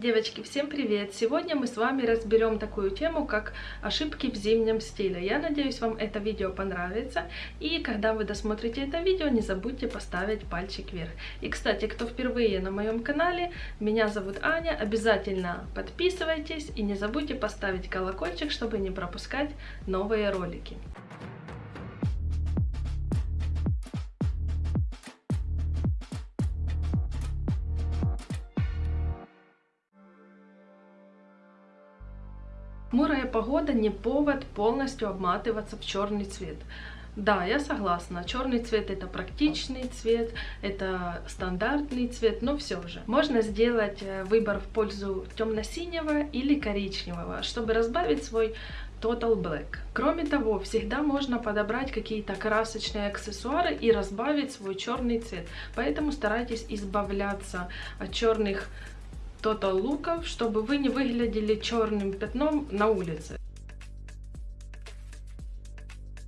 Девочки, всем привет! Сегодня мы с вами разберем такую тему, как ошибки в зимнем стиле. Я надеюсь, вам это видео понравится. И когда вы досмотрите это видео, не забудьте поставить пальчик вверх. И, кстати, кто впервые на моем канале, меня зовут Аня. Обязательно подписывайтесь и не забудьте поставить колокольчик, чтобы не пропускать новые ролики. Хмурая погода не повод полностью обматываться в черный цвет. Да, я согласна. Черный цвет это практичный цвет, это стандартный цвет, но все же. Можно сделать выбор в пользу темно-синего или коричневого, чтобы разбавить свой Total Black. Кроме того, всегда можно подобрать какие-то красочные аксессуары и разбавить свой черный цвет. Поэтому старайтесь избавляться от черных Total луков, чтобы вы не выглядели черным пятном на улице.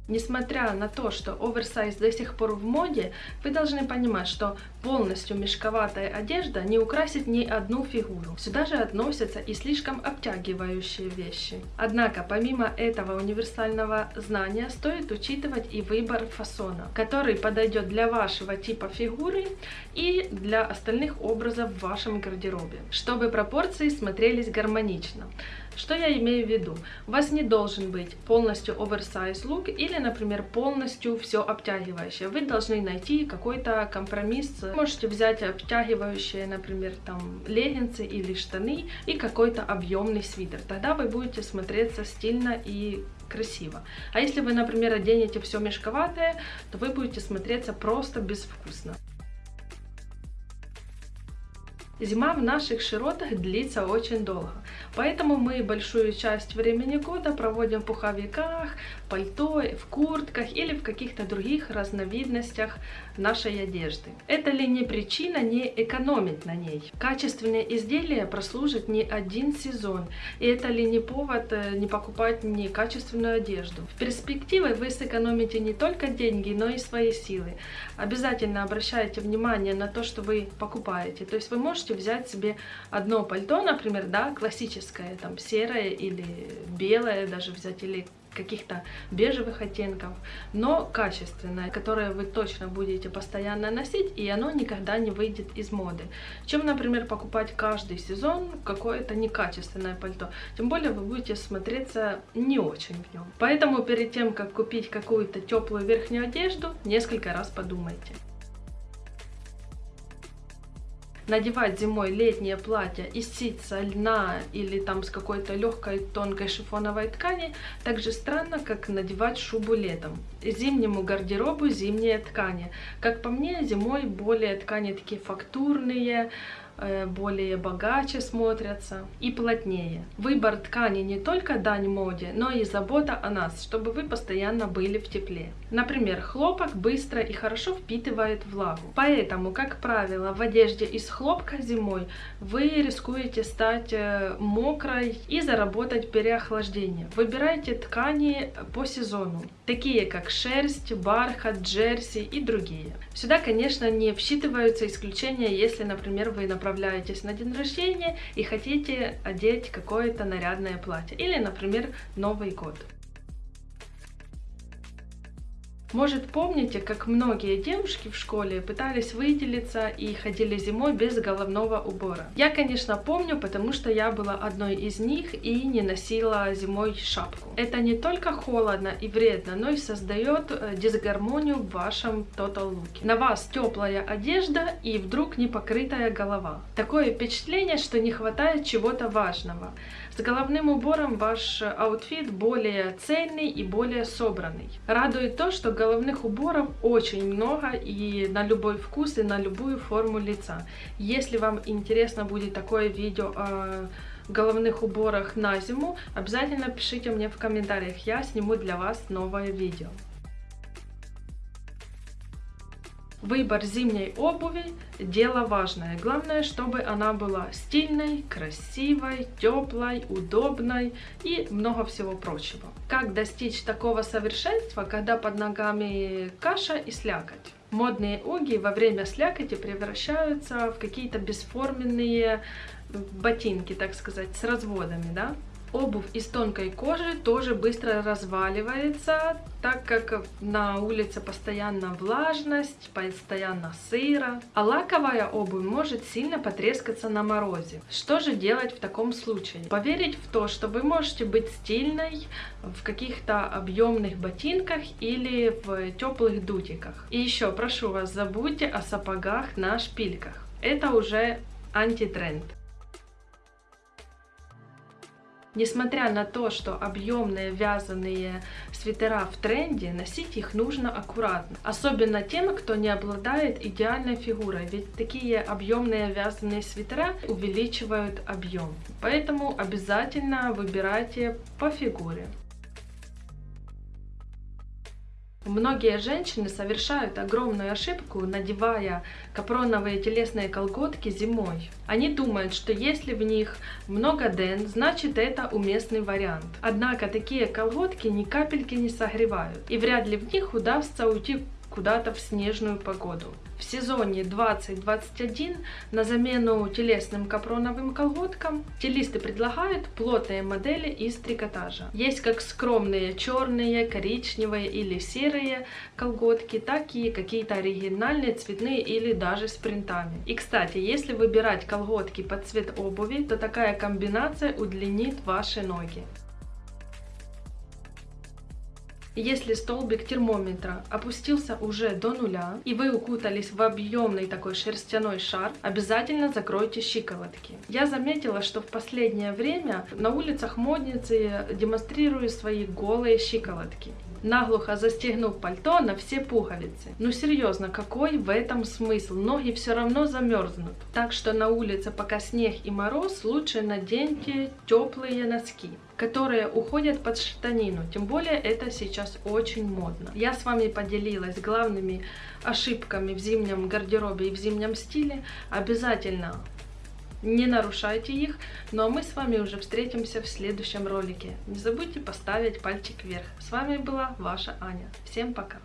Несмотря на то, что оверсайз до сих пор в моде, вы должны понимать, что полностью мешковатая одежда не украсит ни одну фигуру. Сюда же относятся и слишком обтягивающие вещи. Однако, помимо этого универсального знания, стоит учитывать и выбор фасона, который подойдет для вашего типа фигуры и для остальных образов в вашем гардеробе, чтобы пропорции смотрелись гармонично. Что я имею в виду? У вас не должен быть полностью оверсайз лук или, например, полностью все обтягивающее. Вы должны найти какой-то компромисс. Можете взять обтягивающие, например, там леггинсы или штаны и какой-то объемный свитер. Тогда вы будете смотреться стильно и красиво. А если вы, например, оденете все мешковатое, то вы будете смотреться просто безвкусно. Зима в наших широтах длится очень долго, поэтому мы большую часть времени года проводим в пуховиках, пальто, в куртках или в каких-то других разновидностях нашей одежды. Это ли не причина не экономить на ней? Качественные изделия прослужат не один сезон, и это ли не повод э, не покупать некачественную одежду? В перспективе вы сэкономите не только деньги, но и свои силы. Обязательно обращайте внимание на то, что вы покупаете. То есть вы можете взять себе одно пальто, например, да, классическое, там серое или белое даже взять, или каких-то бежевых оттенков, но качественное, которое вы точно будете постоянно носить, и оно никогда не выйдет из моды. Чем, например, покупать каждый сезон какое-то некачественное пальто. Тем более вы будете смотреться не очень в нем. Поэтому перед тем, как купить какую-то теплую верхнюю одежду, несколько раз подумайте. Надевать зимой летнее платье из ситца, льна или там с какой-то легкой тонкой шифоновой ткани так же странно, как надевать шубу летом. Зимнему гардеробу зимние ткани. Как по мне, зимой более ткани такие фактурные, более богаче смотрятся и плотнее. Выбор ткани не только дань моде, но и забота о нас, чтобы вы постоянно были в тепле. Например, хлопок быстро и хорошо впитывает влагу. Поэтому, как правило, в одежде из хлопка зимой вы рискуете стать э, мокрой и заработать переохлаждение. Выбирайте ткани по сезону, такие как шерсть, бархат, джерси и другие. Сюда, конечно, не всчитываются исключения, если, например, вы направляете отправляетесь на день рождения и хотите одеть какое-то нарядное платье. Или, например, Новый год. Может, помните, как многие девушки в школе пытались выделиться и ходили зимой без головного убора? Я, конечно, помню, потому что я была одной из них и не носила зимой шапку. Это не только холодно и вредно, но и создает э, дисгармонию в вашем total луке. На вас теплая одежда и вдруг не покрытая голова. Такое впечатление, что не хватает чего-то важного. С головным убором ваш outfit более цельный и более собранный. Радует то, что головных уборов очень много и на любой вкус и на любую форму лица. Если вам интересно будет такое видео о головных уборах на зиму, обязательно пишите мне в комментариях, я сниму для вас новое видео. Выбор зимней обуви – дело важное. Главное, чтобы она была стильной, красивой, теплой, удобной и много всего прочего. Как достичь такого совершенства, когда под ногами каша и слякоть? Модные уги во время слякоти превращаются в какие-то бесформенные ботинки, так сказать, с разводами, да. Обувь из тонкой кожи тоже быстро разваливается, так как на улице постоянно влажность, постоянно сыро. А лаковая обувь может сильно потрескаться на морозе. Что же делать в таком случае? Поверить в то, что вы можете быть стильной в каких-то объемных ботинках или в теплых дутиках. И еще прошу вас, забудьте о сапогах на шпильках. Это уже антитренд. Несмотря на то, что объемные вязаные свитера в тренде, носить их нужно аккуратно. Особенно тем, кто не обладает идеальной фигурой, ведь такие объемные вязаные свитера увеличивают объем. Поэтому обязательно выбирайте по фигуре. Многие женщины совершают огромную ошибку, надевая капроновые телесные колготки зимой. Они думают, что если в них много ден, значит это уместный вариант. Однако такие колготки ни капельки не согревают, и вряд ли в них удастся уйти куда-то в снежную погоду. В сезоне 2021 на замену телесным капроновым колготкам стилисты предлагают плотные модели из трикотажа. Есть как скромные черные, коричневые или серые колготки, так и какие-то оригинальные цветные или даже с принтами. И кстати, если выбирать колготки под цвет обуви, то такая комбинация удлинит ваши ноги. Если столбик термометра опустился уже до нуля, и вы укутались в объемный такой шерстяной шар, обязательно закройте щиколотки. Я заметила, что в последнее время на улицах модницы демонстрируют свои голые щиколотки наглухо застегнув пальто на все пуговицы. Ну серьезно, какой в этом смысл? Ноги все равно замерзнут. Так что на улице пока снег и мороз, лучше наденьте теплые носки которые уходят под штанину. Тем более это сейчас очень модно. Я с вами поделилась главными ошибками в зимнем гардеробе и в зимнем стиле. Обязательно не нарушайте их. Ну а мы с вами уже встретимся в следующем ролике. Не забудьте поставить пальчик вверх. С вами была ваша Аня. Всем пока!